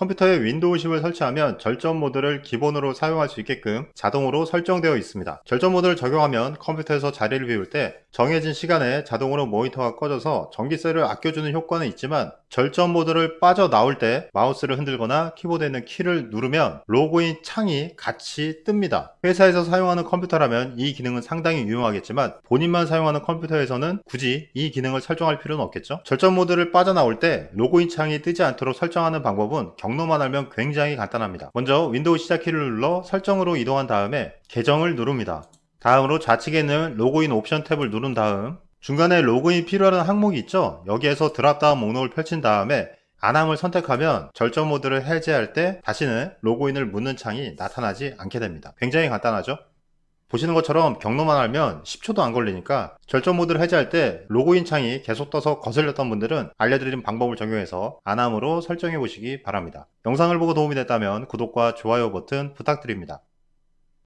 컴퓨터에 윈도우 10을 설치하면 절전 모드를 기본으로 사용할 수 있게끔 자동으로 설정되어 있습니다. 절전 모드를 적용하면 컴퓨터에서 자리를 비울 때 정해진 시간에 자동으로 모니터가 꺼져서 전기세를 아껴주는 효과는 있지만 절전 모드를 빠져나올 때 마우스를 흔들거나 키보드에 있는 키를 누르면 로그인 창이 같이 뜹니다. 회사에서 사용하는 컴퓨터라면 이 기능은 상당히 유용하겠지만 본인만 사용하는 컴퓨터에서는 굳이 이 기능을 설정할 필요는 없겠죠. 절전 모드를 빠져나올 때 로그인 창이 뜨지 않도록 설정하는 방법은 경로만 알면 굉장히 간단합니다. 먼저 윈도우 시작키를 눌러 설정으로 이동한 다음에 계정을 누릅니다. 다음으로 좌측에 있는 로그인 옵션 탭을 누른 다음 중간에 로그인 필요한 항목이 있죠? 여기에서 dropdown 목록을 펼친 다음에 안함을 선택하면 절전 모드를 해제할 때 다시는 로그인을 묻는 창이 나타나지 않게 됩니다. 굉장히 간단하죠? 보시는 것처럼 경로만 알면 10초도 안 걸리니까 절전 모드를 해제할 때 로그인 창이 계속 떠서 거슬렸던 분들은 알려드린 방법을 적용해서 안함으로 설정해 보시기 바랍니다. 영상을 보고 도움이 됐다면 구독과 좋아요 버튼 부탁드립니다